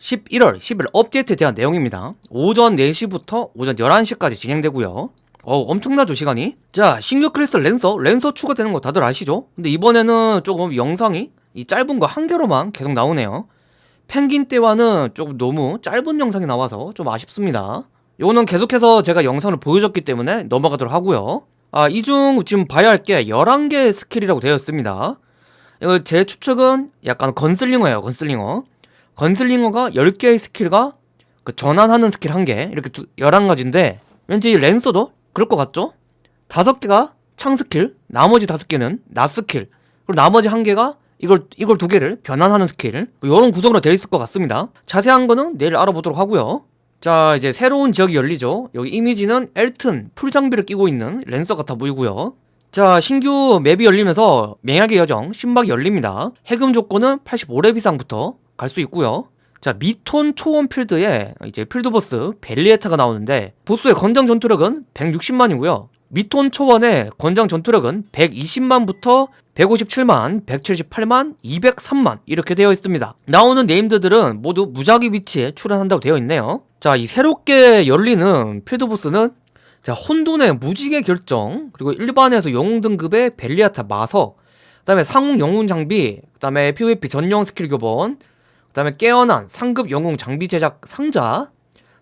11월 10일 업데이트에 대한 내용입니다. 오전 4시부터 오전 11시까지 진행되고요. 어 엄청나죠 시간이? 자 신규 크리스탈 랜서 랜서 추가되는 거 다들 아시죠? 근데 이번에는 조금 영상이 이 짧은 거 한 개로만 계속 나오네요. 펭귄 때와는 조금 너무 짧은 영상이 나와서 좀 아쉽습니다. 이거는 계속해서 제가 영상을 보여줬기 때문에 넘어가도록 하고요. 아 이 중 지금 봐야 할 게 11개의 스킬이라고 되어 있습니다. 이거 제 추측은 약간 건슬링어예요 건슬링어 건슬링어가 10개의 스킬과 그 전환하는 스킬 1개 이렇게 두, 11가지인데 왠지 랜서도 그럴 것 같죠? 5개가 창 스킬 나머지 5개는 나 스킬 그리고 나머지 1개가 이걸 이걸 두 개를 변환하는 스킬 뭐 이런 구성으로 되어 있을 것 같습니다. 자세한 거는 내일 알아보도록 하고요. 자 이제 새로운 지역이 열리죠. 여기 이미지는 엘튼 풀장비를 끼고 있는 랜서 같아 보이고요. 자 신규 맵이 열리면서 맹약의 여정 신박이 열립니다. 해금 조건은 85렙 이상부터 갈 수 있고요. 자 미톤 초원 필드에 이제 필드보스 벨리에타가 나오는데 보스의 건장 전투력은 160만이고요. 미톤 초원의 건장 전투력은 120만부터 157만, 178만, 203만 이렇게 되어 있습니다. 나오는 네임드들은 모두 무작위 위치에 출연한다고 되어 있네요. 자 이 새롭게 열리는 필드보스는 자 혼돈의 무지개 결정 그리고 일반에서 영웅 등급의 벨리아타 마석 그 다음에 상급 영웅 장비 그 다음에 PVP 전용 스킬 교본 그 다음에 깨어난 상급 영웅 장비 제작 상자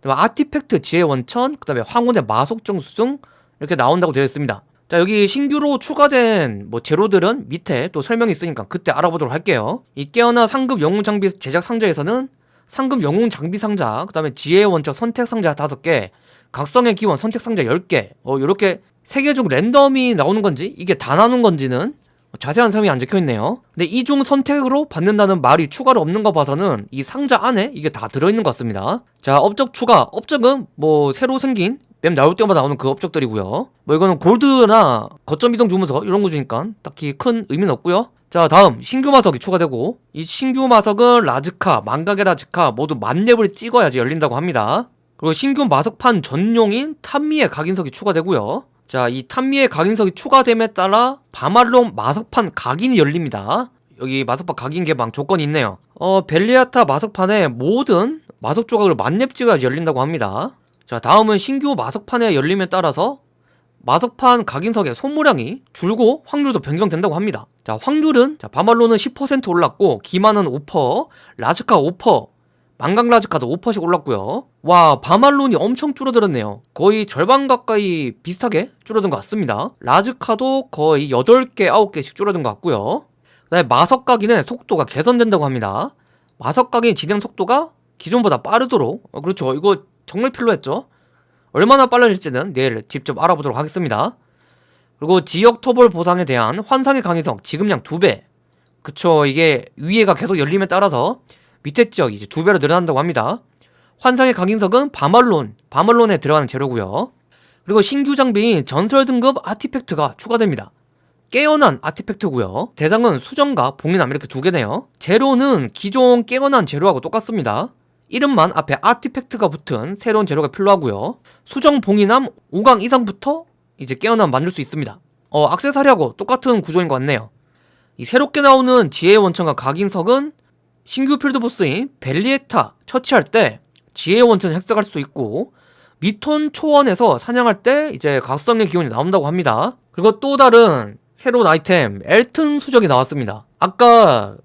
그 다음에 아티팩트 지혜 원천 그 다음에 황혼의 마석 정수 등 이렇게 나온다고 되어 있습니다. 자 여기 신규로 추가된 뭐 재료들은 밑에 또 설명이 있으니까 그때 알아보도록 할게요. 이 깨어난 상급 영웅 장비 제작 상자에서는 상급 영웅 장비 상자 그 다음에 지혜 원천 선택 상자 5개 각성의 기원 선택 상자 10개 어 요렇게 세계적 랜덤이 나오는 건지 이게 다 나눈 건지는 자세한 설명이 안 적혀있네요. 근데 이중 선택으로 받는다는 말이 추가로 없는 거 봐서는 이 상자 안에 이게 다 들어있는 것 같습니다. 자 업적 추가. 업적은 뭐 새로 생긴 맵 나올 때마다 나오는 그 업적들이고요. 뭐 이거는 골드나 거점 이동 주문서 이런 거 주니까 딱히 큰 의미는 없고요. 자 다음. 신규 마석이 추가되고 이 신규 마석은 라즈카, 망각의 라즈카 모두 만렙을 찍어야지 열린다고 합니다. 그리고 신규 마석판 전용인 탐미의 각인석이 추가되고요 자, 이 탐미의 각인석이 추가됨에 따라 바말론 마석판 각인이 열립니다. 여기 마석판 각인 개방 조건이 있네요. 어, 벨리아타 마석판에 모든 마석 조각을 만렙 찍어야 열린다고 합니다. 자, 다음은 신규 마석판의 열림에 따라서 마석판 각인석의 소모량이 줄고 확률도 변경된다고 합니다. 자, 확률은 자, 바말론은 10% 올랐고 기마는 5%, 라즈카 5%, 망강라즈카도 5%씩 올랐고요. 와 바말론이 엄청 줄어들었네요. 거의 절반 가까이 비슷하게 줄어든 것 같습니다. 라즈카도 거의 8개 9개씩 줄어든 것 같고요. 그 다음에 마석각인의 속도가 개선된다고 합니다. 마석각인 진행 속도가 기존보다 빠르도록 어, 그렇죠. 이거 정말 필요했죠. 얼마나 빨라질지는 내일 직접 알아보도록 하겠습니다. 그리고 지역 토벌 보상에 대한 환상의 강의성 지금량 2배. 그쵸 이게 위에가 계속 열림에 따라서 밑에 지역 이제 두 배로 늘어난다고 합니다. 환상의 강인석은 바말론, 바말론에 들어가는 재료고요. 그리고 신규 장비인 전설 등급 아티팩트가 추가됩니다. 깨어난 아티팩트고요. 대상은 수정과 봉인함 이렇게 두 개네요. 재료는 기존 깨어난 재료하고 똑같습니다. 이름만 앞에 아티팩트가 붙은 새로운 재료가 필요하고요. 수정 봉인함 5강 이상부터 이제 깨어난 만들 수 있습니다. 어, 악세사리하고 똑같은 구조인 것 같네요. 이 새롭게 나오는 지혜의 원천과 각인석은 신규 필드보스인 벨리에타 처치할 때 지혜 원천 획득할 수 있고 미톤 초원에서 사냥할 때 이제 각성의 기운이 나온다고 합니다. 그리고 또 다른 새로운 아이템 엘튼 수정이 나왔습니다. 아까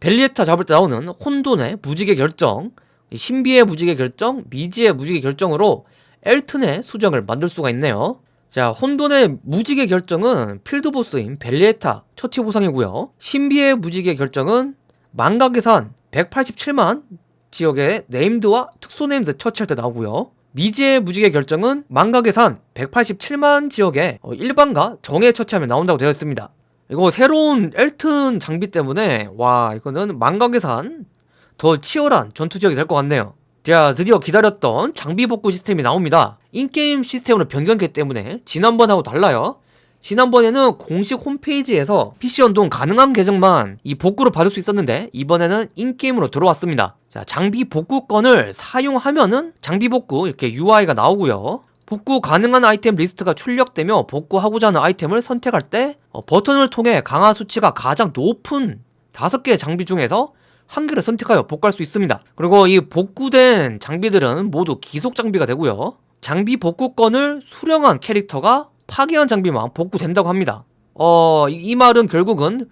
벨리에타 잡을 때 나오는 혼돈의 무지개 결정 신비의 무지개 결정, 미지의 무지개 결정으로 엘튼의 수정을 만들 수가 있네요. 자 혼돈의 무지개 결정은 field boss인 벨리에타 처치 보상이고요. 신비의 무지개 결정은 망각의산 187만 지역의 named와 특수 named 처치할 때 나오고요. 미지의 무지개 결정은 망각의산 187만 지역의 어, 일반과 정예 처치하면 나온다고 되어 있습니다. 이거 새로운 엘튼 장비 때문에 와 이거는 망각의산 더 치열한 전투 지역이 될 것 같네요. 자 드디어 기다렸던 장비 복구 시스템이 나옵니다. in-game 시스템으로 변경했기 때문에 지난번하고 달라요 지난번에는 공식 홈페이지에서 PC 연동 가능한 계정만 이 복구를 받을 수 있었는데 이번에는 in-game으로 들어왔습니다 자 장비 복구권을 사용하면은 장비 복구 이렇게 UI가 나오고요 복구 가능한 아이템 리스트가 출력되며 복구하고자 하는 아이템을 선택할 때 어, 버튼을 통해 강화 수치가 가장 높은 5개의 장비 중에서 한 개를 선택하여 복구할 수 있습니다. 그리고 이 복구된 장비들은 모두 기속 장비가 되고요. 장비 복구권을 수령한 캐릭터가 파괴한 장비만 복구된다고 합니다. 어, 이, 이 말은 결국은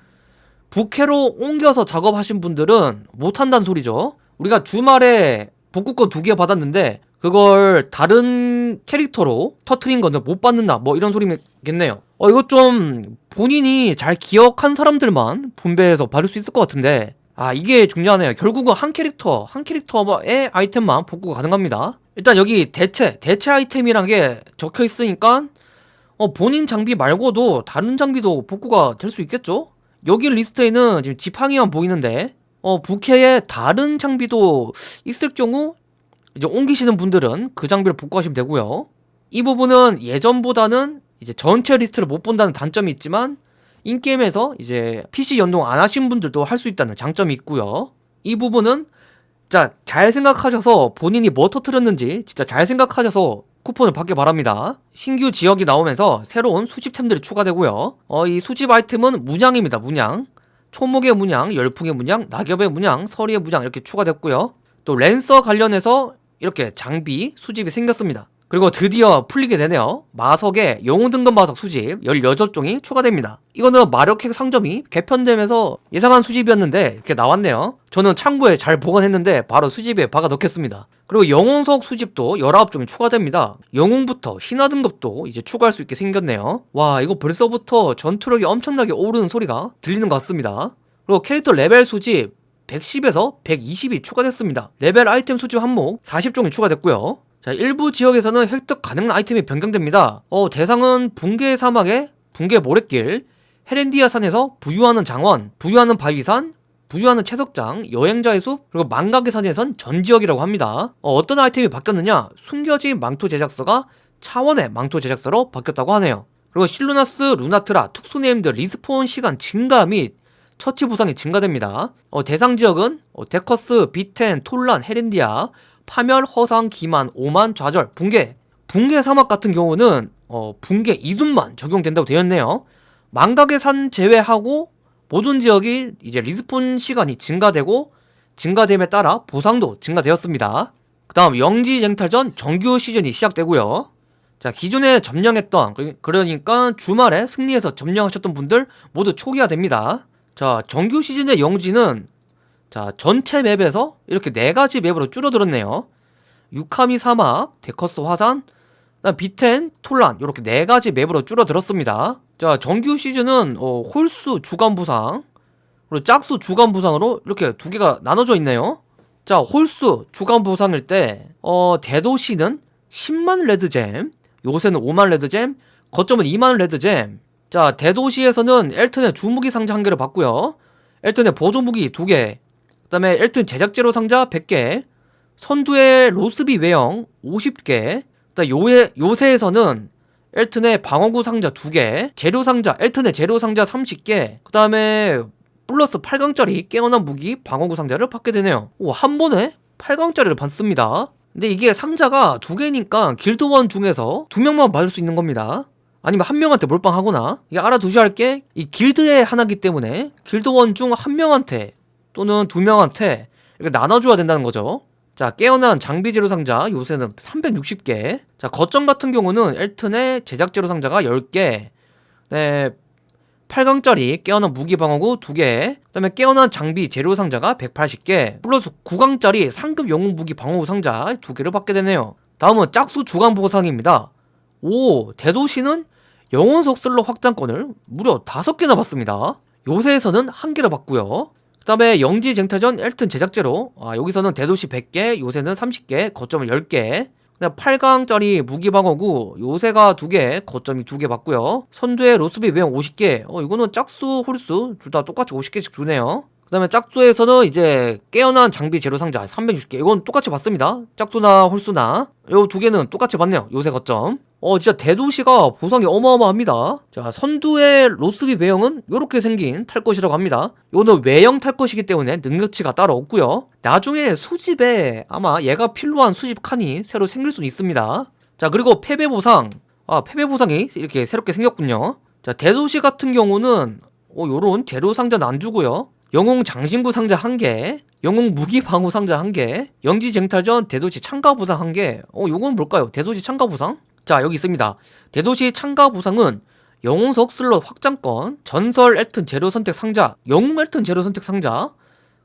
부캐로 옮겨서 작업하신 분들은 못한다는 소리죠. 우리가 주말에 복구권 두 개 받았는데 그걸 다른 캐릭터로 터트린 거는 못 받는다. 뭐 이런 소리겠네요. 어 이거 좀 본인이 잘 기억한 사람들만 분배해서 받을 수 있을 것 같은데. 아 이게 중요하네요. 결국은 한 캐릭터 한 캐릭터의 아이템만 복구가 가능합니다. 일단 여기 대체 대체 아이템이란 게 적혀 있으니까 어 본인 장비 말고도 다른 장비도 복구가 될 수 있겠죠 여기 리스트에는 지금 지팡이만 보이는데 어 부캐에 다른 장비도 있을 경우 이제 옮기시는 분들은 그 장비를 복구하시면 되고요. 이 부분은 예전보다는 이제 전체 리스트를 못 본다는 단점이 있지만 in-game에서 이제 PC 연동 안 하신 분들도 할 수 있다는 장점이 있고요. 이 부분은 자, 잘 생각하셔서 본인이 뭐 터트렸는지 진짜 잘 생각하셔서 쿠폰을 받길 바랍니다. 신규 지역이 나오면서 새로운 수집템들이 추가되고요. 어, 이 수집 아이템은 문양입니다. 문양. 초목의 문양, 열풍의 문양, 낙엽의 문양, 서리의 문양 이렇게 추가됐고요. 또 랜서 관련해서 이렇게 장비 수집이 생겼습니다. 그리고 드디어 풀리게 되네요. 마석에 영웅 등급 마석 수집 16종이 추가됩니다. 이거는 마력핵 상점이 개편되면서 예상한 수집이었는데 이렇게 나왔네요. 저는 창고에 잘 보관했는데 바로 수집에 박아 넣겠습니다. 그리고 영웅석 수집도 19종이 추가됩니다. 영웅부터 신화 등급도 이제 추가할 수 있게 생겼네요. 와 이거 벌써부터 전투력이 엄청나게 오르는 소리가 들리는 것 같습니다. 그리고 캐릭터 레벨 수집 110에서 120이 추가됐습니다. 레벨 아이템 수집 항목 40종이 추가됐고요. 자, 일부 지역에서는 획득 가능한 아이템이 변경됩니다. 어, 대상은 붕괴 사막의 붕괴 모래길, 헤렌디아 산에서 부유하는 장원, 부유하는 바위산, 부유하는 채석장, 여행자의 숲, 그리고 망각의 산에선 전 지역이라고 합니다. 어떤 아이템이 바뀌었느냐? 숨겨진 망토 제작서가 차원의 망토 제작서로 바뀌었다고 하네요. 그리고 실루나스, 루나트라, 특수 named respawn 시간 증가 및 처치 보상이 증가됩니다. 어, 대상 지역은 어, 데커스, 비텐, 톨란, 헤렌디아, 파멸, 허상, 기만, 오만, 좌절, 붕괴. 붕괴 사막 같은 경우는 어, 붕괴 이순만 적용된다고 되었네요. 망각의 산 제외하고 모든 지역이 이제 respawn 시간이 증가되고 증가됨에 따라 보상도 증가되었습니다. 그 다음 영지 쟁탈전 정규 시즌이 시작되고요. 자 기존에 점령했던 그러니까 주말에 승리해서 점령하셨던 분들 모두 초기화됩니다. 자 정규 시즌의 영지는 자 전체 맵에서 이렇게 네가지 맵으로 줄어들었네요. 유카미 사막, 데커스 화산, 비텐, 톨란 이렇게 네가지 맵으로 줄어들었습니다. 자 정규 시즌은 어, 홀수 주간 보상 그리고 짝수 주간 보상으로 이렇게 두 개가 나눠져 있네요. 자 홀수 주간 보상일 때 어, 대도시는 10만 red gem 요새는 5만 red gem 거점은 2만 red gem. 자 대도시에서는 엘튼의 주무기 상자 한 개를 받고요. 엘튼의 보조무기 두개 그 다음에 엘튼 제작재료 상자 100개 선두의 로스비 외형 50개 그다음 요에, 요새에서는 엘튼의 방어구 상자 2개 재료 상자 엘튼의 재료 상자 30개 그 다음에 플러스 8강짜리 깨어난 무기 방어구 상자를 받게 되네요. 오, 한 번에 8강짜리를 받습니다. 근데 이게 상자가 두 개니까 길드원 중에서 두 명만 받을 수 있는 겁니다. 아니면 한 명한테 몰빵하거나 이게 알아두셔야 할 게 이 길드의 하나기 때문에 길드원 중 한 명한테 또는 두 명한테 이렇게 나눠줘야 된다는 거죠. 자 깨어난 장비 재료 상자 요새는 360개. 자 거점 같은 경우는 엘튼의 제작 재료 상자가 10개. 네 8강짜리 깨어난 무기 방어구 2개. 그 다음에 깨어난 장비 재료 상자가 180개. 플러스 9강짜리 상급 영웅 무기 방어구 상자 2개를 받게 되네요. 다음은 짝수 주간 보상입니다. 오 대도시는 영혼 속슬로 확장권을 무려 5개나 받습니다. 요새에서는 한 개를 받고요 그 다음에 영지 쟁탈전 엘튼 제작제로 아, 여기서는 대도시 100개 요새는 30개 거점을 10개. 8강짜리 무기방어구 요새가 2개 거점이 2개 받고요. 선두의 로스비 외형 50개. 어 이거는 짝수 홀수 둘 다 똑같이 50개씩 주네요. 그 다음에 짝수에서는 이제 깨어난 장비 재료 상자 360개. 이건 똑같이 받습니다. 짝수나 홀수나. 요 두 개는 똑같이 받네요. 요새 거점 어 진짜 대도시가 보상이 어마어마합니다. 자 선두의 로스비 외형은 이렇게 생긴 탈 것이라고 합니다. 이거는 외형 탈 것이기 때문에 능력치가 따로 없고요. 나중에 수집에 아마 얘가 필요한 수집 칸이 새로 생길 수는 있습니다. 자 그리고 패배 보상. 아 패배 보상이 이렇게 새롭게 생겼군요. 자 대도시 같은 경우는 어 요런 재료 상자는 안 주고요. 영웅 장신구 상자 1개 영웅 무기 방어 상자 1개 영지 쟁탈전 대도시 참가 보상 1개. 어 요건 뭘까요? 대도시 참가 보상? 자 여기 있습니다. 대도시 참가 보상은 영웅석 슬롯 확장권 전설 엘튼 재료 선택 상자 영웅 엘튼 재료 선택 상자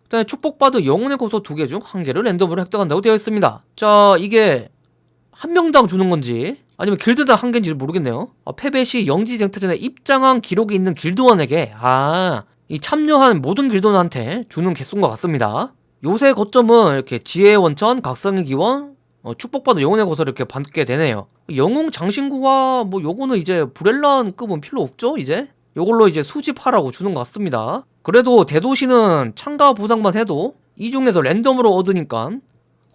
그다음에 축복받은 영혼의 고소 두 개 중 한 개를 랜덤으로 획득한다고 되어 있습니다. 자 이게 한 명당 주는 건지 아니면 길드당 한 개인지 모르겠네요. 아, 패배 시 영지 쟁탈전에 입장한 기록이 있는 길드원에게 아 이 참여한 모든 길드원한테 주는 개수인 것 같습니다. 요새 거점은 이렇게 지혜의 원천, 각성의 기원, 어, 축복받은 영혼의 고소를 이렇게 받게 되네요 영웅 장신구와 뭐 요거는 이제 브렐란급은 필요 없죠 이제? 요걸로 이제 수집하라고 주는 것 같습니다. 그래도 대도시는 참가 보상만 해도 이 중에서 랜덤으로 얻으니까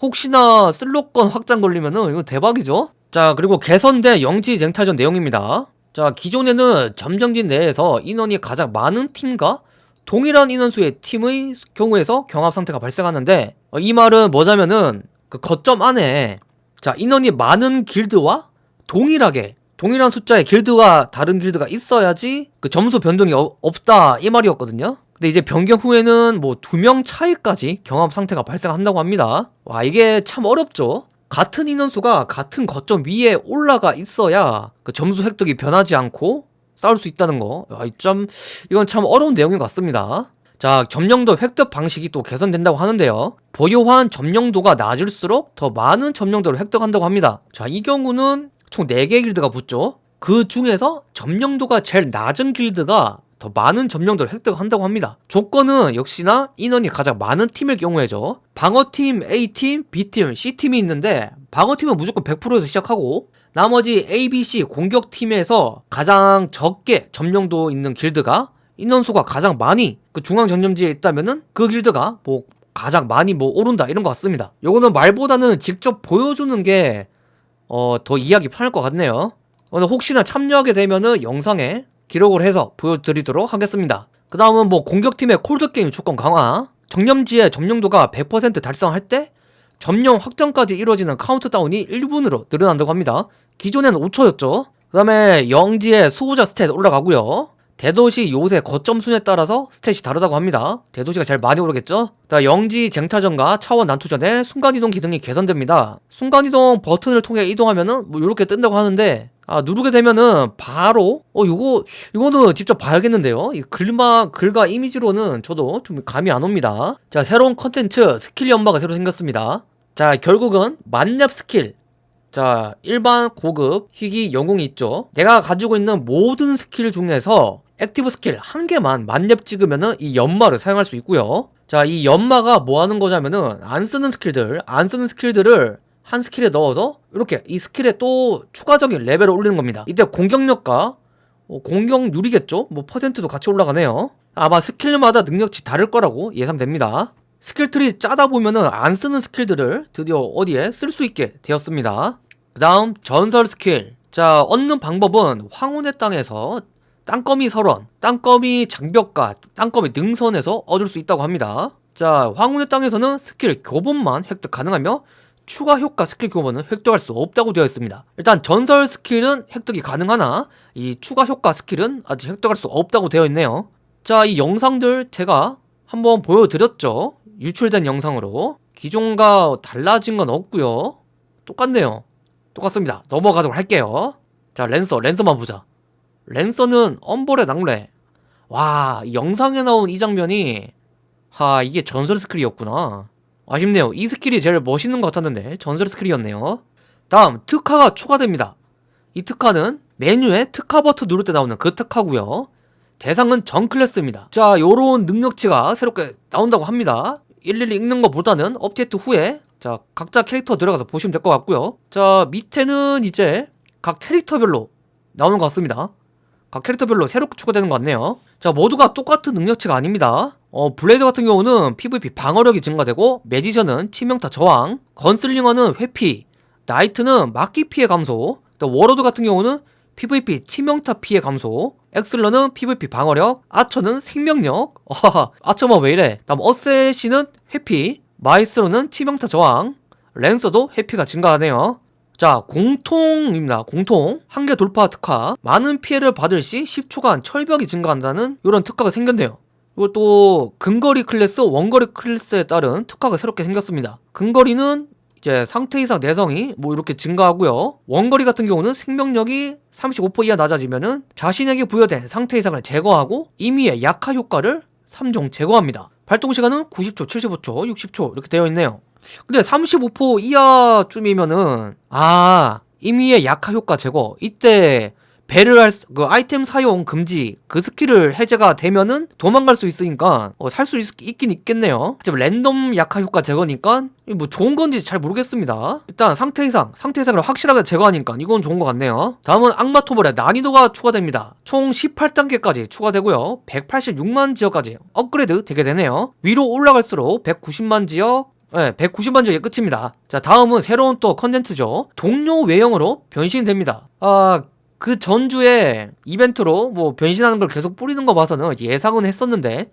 혹시나 슬롯권 확장 걸리면은 이거 대박이죠? 자 그리고 개선된 영지 쟁탈전 내용입니다. 자 기존에는 점정진 내에서 인원이 가장 많은 팀과 동일한 인원수의 팀의 경우에서 경합 상태가 발생하는데 어, 이 말은 뭐냐면은 그 거점 안에 자 인원이 많은 길드와 동일하게 동일한 숫자의 길드와 다른 길드가 있어야지 그 점수 변동이 어- 없다 이 말이었거든요 근데 이제 변경 후에는 뭐 두 명 차이까지 경합 상태가 발생한다고 합니다 와 이게 참 어렵죠 같은 인원수가 같은 거점 위에 올라가 있어야 그 점수 획득이 변하지 않고 싸울 수 있다는 거. 아, 좀 이건 참 어려운 내용인 것 같습니다. 자, 점령도 획득 방식이 또 개선된다고 하는데요. 보유한 점령도가 낮을수록 더 많은 점령도를 획득한다고 합니다. 자, 이 경우는 총 4개의 길드가 붙죠. 그 중에서 점령도가 제일 낮은 길드가 더 많은 점령도를 획득한다고 합니다. 조건은 역시나 인원이 가장 많은 팀일 경우에죠. 방어팀 A팀, B팀, C팀이 있는데 방어팀은 무조건 100%에서 시작하고 나머지 A, B, C 공격팀에서 가장 적게 점령도 있는 길드가 인원수가 가장 많이 그 중앙 전점지에 있다면은 그 길드가 뭐 가장 많이 뭐 오른다 이런 것 같습니다. 요거는 말보다는 직접 보여주는 게 어, 더 이해하기 편할 것 같네요. 오늘 혹시나 참여하게 되면은 영상에 기록을 해서 보여드리도록 하겠습니다. 그 다음은 뭐 공격팀의 콜드게임 조건 강화 정념지의 점령도가 100% 달성할 때 점령 확정까지 이루어지는 카운트다운이 1분으로 늘어난다고 합니다. 기존에는 5초였죠. 그 다음에 영지의 수호자 stat 올라가고요. 대도시 요새 거점 순에 따라서 stat이 다르다고 합니다. 대도시가 제일 많이 오르겠죠? 자, 영지 쟁탈전과 차원 난투전에 순간이동 기능이 개선됩니다. 순간이동 버튼을 통해 이동하면은 뭐 이렇게 뜬다고 하는데 아 누르게 되면은 바로 어 요거 이거는 직접 봐야겠는데요 이 글마 글과 이미지로는 저도 좀 감이 안 옵니다 자 새로운 컨텐츠 스킬 연마가 새로 생겼습니다 자 결국은 만렙 스킬 자 일반 고급 희귀 영웅이 있죠 내가 가지고 있는 모든 스킬 중에서 active 스킬 한 개만 만렙 찍으면은 이 연마를 사용할 수 있고요. 자 이 연마가 뭐 하는 거냐면은 안 쓰는 스킬들 안 쓰는 스킬들을 한 스킬에 넣어서 이렇게 이 스킬에 또 추가적인 레벨을 올리는 겁니다. 이때 공격력과 어, 공격률이겠죠? 뭐 퍼센트도 같이 올라가네요. 아마 스킬마다 능력치 다를 거라고 예상됩니다. skill tree 짜다 보면은 안 쓰는 스킬들을 드디어 어디에 쓸 수 있게 되었습니다. 그 다음 전설 스킬. 자 얻는 방법은 황혼의 땅에서 땅거미 설원, 땅거미 장벽과 땅거미 능선에서 얻을 수 있다고 합니다. 자 황혼의 땅에서는 스킬 교본만 획득 가능하며 추가 효과 스킬 교본은 획득할 수 없다고 되어 있습니다. 일단 전설 스킬은 획득이 가능하나 이 추가 효과 스킬은 아직 획득할 수 없다고 되어 있네요. 자 이 영상들 제가 한번 보여드렸죠. 유출된 영상으로. 기존과 달라진 건 없고요. 똑같네요. 똑같습니다. 넘어가도록 할게요. 자 랜서 랜서만 보자 랜서는 엄벌의 낙뢰 와이 영상에 나온 이 장면이 하 이게 전설 스킬이었구나 아쉽네요. 이 스킬이 제일 멋있는 것 같았는데 전설 스킬이었네요. 다음 특화가 추가됩니다. 이 특화는 메뉴에 특화 버튼 누를 때 나오는 그 특화고요. 대상은 전 클래스입니다. 자, 요런 능력치가 새롭게 나온다고 합니다. 일일이 읽는 것보다는 업데이트 후에 자 각자 캐릭터 들어가서 보시면 될 것 같고요. 자 밑에는 이제 각 캐릭터별로 나오는 것 같습니다. 각 캐릭터별로 새롭게 추가되는 것 같네요. 자 모두가 똑같은 능력치가 아닙니다. 어, 블레이드 같은 경우는 PVP 방어력이 증가되고 매지션은 치명타 저항, 건슬링어는 회피, knight는 막기 피해 감소, 또 warlord 같은 경우는 PVP 치명타 피해 감소, 액슬러는 PVP 방어력, 아처는 생명력, archer만 왜 이래? 다음 assassin은 회피, 마에스트로는 치명타 저항, lancer도 회피가 증가하네요. 자, 공통입니다. 공통. 한계 돌파 특화. 많은 피해를 받을 시 10초간 철벽이 증가한다는 이런 특화가 생겼네요. 그리고 또 근거리 클래스, 원거리 클래스에 따른 특화가 새롭게 생겼습니다. 근거리는 이제 상태 이상 내성이 뭐 이렇게 증가하고요. 원거리 같은 경우는 생명력이 35% 이하 낮아지면은 자신에게 부여된 상태 이상을 제거하고 임의의 약화 효과를 3종 제거합니다. 발동 시간은 90초, 75초, 60초 이렇게 되어 있네요. 근데 35% 이하쯤이면은 아 임의의 약화 효과 제거 이때 배를 할 그 아이템 사용 금지 그 스킬을 해제가 되면은 도망갈 수 있으니까 어, 살수 있긴 있겠네요. 하지만 랜덤 약화 효과 제거니까 이뭐 좋은 건지 잘 모르겠습니다. 일단 상태 이상, 상태 이상을 확실하게 제거하니까 이건 좋은 것 같네요. 다음은 악마 토벌의 난이도가 추가됩니다. 총 18단계까지 추가되고요. 186만 지역까지 업그레이드 되게 되네요. 위로 올라갈수록 190만 지역 네, 190만 지역이 끝입니다. 자, 다음은 새로운 또 컨텐츠죠. 동료 외형으로 변신됩니다. 아, 그 전주에 이벤트로 뭐 변신하는 걸 계속 뿌리는 거 봐서는 예상은 했었는데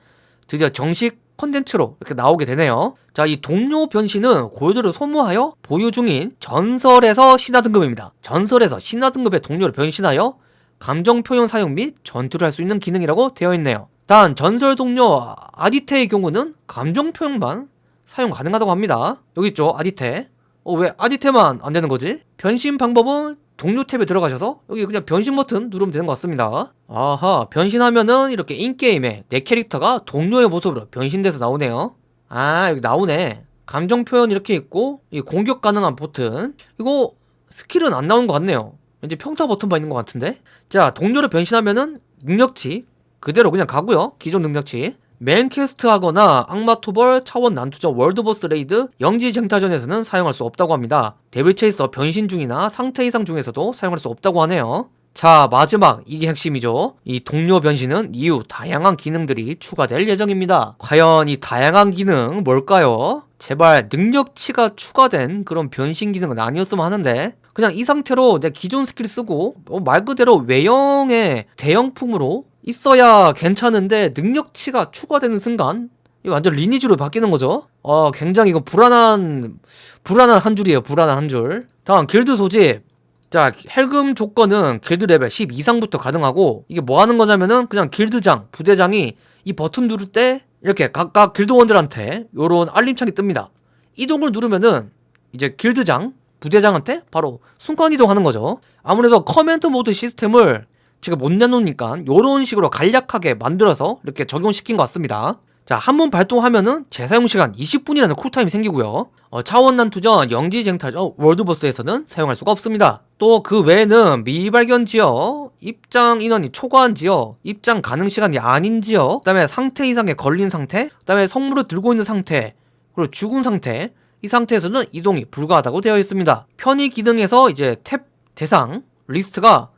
드디어 정식 컨텐츠로 이렇게 나오게 되네요. 자, 이 동료 변신은 골드를 소모하여 보유 중인 전설에서 신화 등급입니다. 전설에서 신화 등급의 동료를 변신하여 감정 표현 사용 및 전투를 할 수 있는 기능이라고 되어 있네요. 단 전설 동료 아디테의 경우는 감정 표현만 사용 가능하다고 합니다. 여기 있죠, 아디테. 어, 왜 아디테만 안 되는 거지? 변신 방법은 동료 탭에 들어가셔서 여기 그냥 변신 버튼 누르면 되는 것 같습니다. 아하, 변신하면은 이렇게 인게임에 내 캐릭터가 동료의 모습으로 변신돼서 나오네요. 아, 여기 나오네. 감정 표현 이렇게 있고, 이 공격 가능한 버튼. 이거 스킬은 안 나온 것 같네요. 왠지 평타 버튼만 있는 것 같은데? 자, 동료를 변신하면은 능력치 그대로 그냥 가고요. 기존 능력치. 메인 퀘스트 하거나 악마 토벌, 차원 난투전, world boss raid, 영지 쟁탈전에서는 사용할 수 없다고 합니다. devil chaser 변신 중이나 상태 이상 중에서도 사용할 수 없다고 하네요. 자, 마지막 이게 핵심이죠. 이 동료 변신은 이후 다양한 기능들이 추가될 예정입니다. 과연 이 다양한 기능 뭘까요? 제발 능력치가 추가된 그런 변신 기능은 아니었으면 하는데 그냥 이 상태로 내 기존 스킬 쓰고 어, 말 그대로 외형의 대용품으로 있어야 괜찮은데 능력치가 추가되는 순간 이 완전 리니지로 바뀌는 거죠. 어, 굉장히 이거 불안한 불안한 한 줄이에요. 불안한 한 줄. 다음 길드 소집. 자, 해금 조건은 길드 레벨 10 이상부터 가능하고 이게 뭐 하는 거냐면은 그냥 길드장, 부대장이 이 버튼 누를 때 이렇게 각각 길드원들한테 요런 알림창이 뜹니다. 이동을 누르면은 이제 길드장, 부대장한테 바로 순간 이동하는 거죠. 아무래도 command mode 시스템을 지금 못 내놓으니까 요런 식으로 간략하게 만들어서 이렇게 적용시킨 것 같습니다. 자, 한 번 발동하면은 재사용 시간 20분이라는 쿨타임이 생기고요. 어, 차원 난투전, 영지 쟁탈전, world boss에서는 사용할 수가 없습니다. 또 그 외에는 미발견 지역, 입장 인원이 초과한 지역, 입장 가능 시간이 아닌 지역, 그 다음에 상태 이상에 걸린 상태, 그 다음에 성물을 들고 있는 상태, 그리고 죽은 상태, 이 상태에서는 이동이 불가하다고 되어 있습니다. 편의 기능에서 이제 탭 대상 리스트가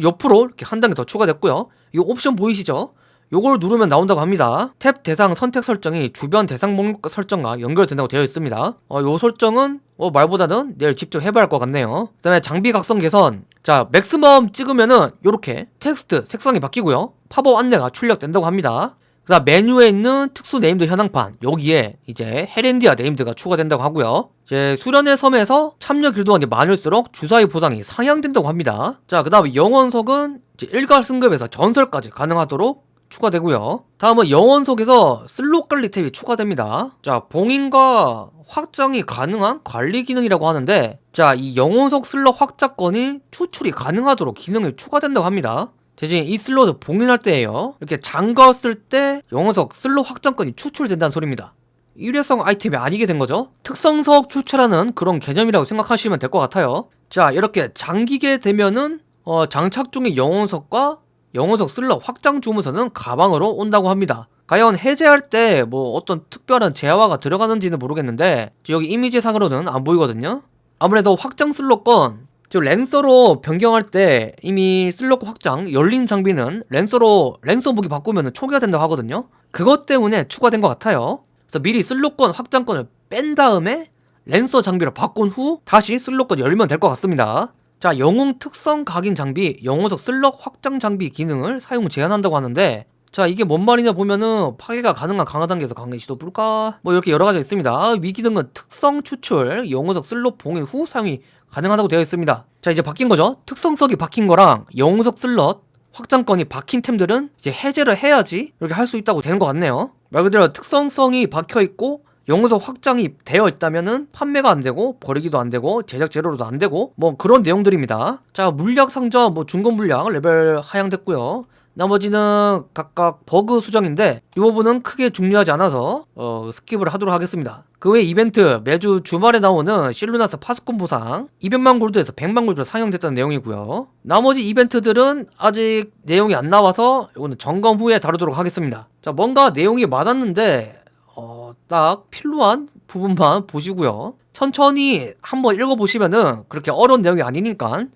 옆으로 이렇게 한 단계 더 추가됐고요. 이 옵션 보이시죠? 요걸 누르면 나온다고 합니다. 탭 대상 선택 설정이 주변 대상 목록 설정과 연결된다고 되어 있습니다. 어, 요 설정은 어, 말보다는 내일 직접 해봐야 할 것 같네요. 그 다음에 장비 각성 개선. 자, maximum 찍으면은 요렇게 텍스트 색상이 바뀌고요. 팝업 안내가 출력된다고 합니다. 그 다음 메뉴에 있는 특수 named 현황판 여기에 이제 헤렌디아 named가 추가된다고 하고요. 이제 수련의 섬에서 참여 길드원이 많을수록 주사위 보상이 상향된다고 합니다. 자 그 다음에 영혼석은 이제 일괄 승급에서 전설까지 가능하도록 추가되고요. 다음은 영혼석에서 슬롯 관리 tab이 추가됩니다. 자 봉인과 확장이 가능한 관리 기능이라고 하는데 자 이 영혼석 슬롯 확장권이 추출이 가능하도록 기능이 추가된다고 합니다 대신 이 슬롯을 봉인할 때에요. 이렇게 잠갔을 때 영혼석 슬롯 확장권이 추출된다는 소리입니다. 일회성 아이템이 아니게 된 거죠. 특성석 추출하는 그런 개념이라고 생각하시면 될 것 같아요. 자 이렇게 잠기게 되면은 어, 장착 중의 영혼석과 영혼석 슬롯 확장 주문서는 가방으로 온다고 합니다. 과연 해제할 때 뭐 어떤 특별한 재화가 들어가는지는 모르겠는데 여기 이미지상으로는 안 보이거든요. 아무래도 확장 슬롯권 지금 lancer로 변경할 때 이미 슬롯 확장 열린 장비는 lancer로 lancer 무기 바꾸면 초기화 된다고 하거든요. 그것 때문에 추가된 것 같아요. 그래서 미리 슬롯권 확장권을 뺀 다음에 lancer 장비로 바꾼 후 다시 슬롯권 열면 될 것 같습니다. 자 영웅 특성 각인 장비 영혼석 슬롯 확장 장비 기능을 사용 제한한다고 하는데 자 이게 뭔 말이냐 보면은 파괴가 가능한 강화 단계에서 강화 시도 불가 뭐 이렇게 여러 가지가 있습니다. 위 기능은 특성 추출 영혼석 슬롯 봉인 후 사용이 가능하다고 되어 있습니다 자 이제 바뀐 거죠 특성석이 바뀐 거랑 영혼석 슬롯 확장권이 박힌 템들은 이제 해제를 해야지 이렇게 할 수 있다고 되는 것 같네요. 말 그대로 특성석이 박혀 있고 영혼석 확장이 되어 있다면은 판매가 안 되고 버리기도 안 되고 제작 재료로도 안 되고 뭐 그런 내용들입니다. 자 물약 상자 뭐 중급 물약 레벨 하향됐고요. 나머지는 각각 버그 수정인데 이 부분은 크게 중요하지 않아서 어, 스킵을 하도록 하겠습니다. 그 외 이벤트 매주 주말에 나오는 실루나스 파수꾼 보상 200만 골드에서 100만 골드로 하향됐다는 내용이고요. 나머지 이벤트들은 아직 내용이 안 나와서 이거는 점검 후에 다루도록 하겠습니다. 자 뭔가 내용이 많았는데 어, 딱 필요한 부분만 보시고요. 천천히 한번 읽어보시면은 그렇게 어려운 내용이 아니니까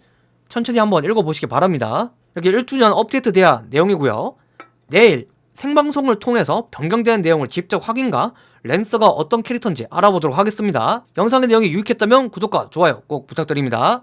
천천히 한번 읽어보시기 바랍니다. 이렇게 1주년 업데이트 대한 내용이고요. 내일 생방송을 통해서 변경된 내용을 직접 확인과 랜서가 어떤 캐릭터인지 알아보도록 하겠습니다. 영상의 내용이 유익했다면 구독과 좋아요 꼭 부탁드립니다.